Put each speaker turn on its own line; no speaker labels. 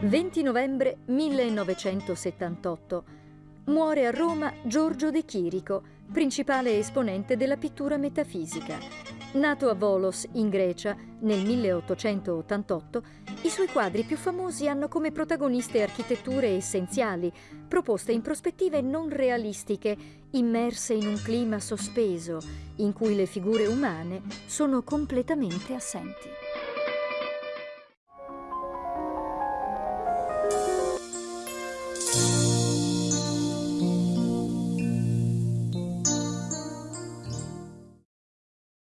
20 novembre 1978. Muore a Roma Giorgio De Chirico, principale esponente della pittura metafisica. Nato a Volos, in Grecia, nel 1888, i suoi quadri più famosi hanno come protagoniste architetture essenziali, proposte in prospettive non realistiche, immerse in un clima sospeso, in cui le figure umane sono completamente assenti. Peace.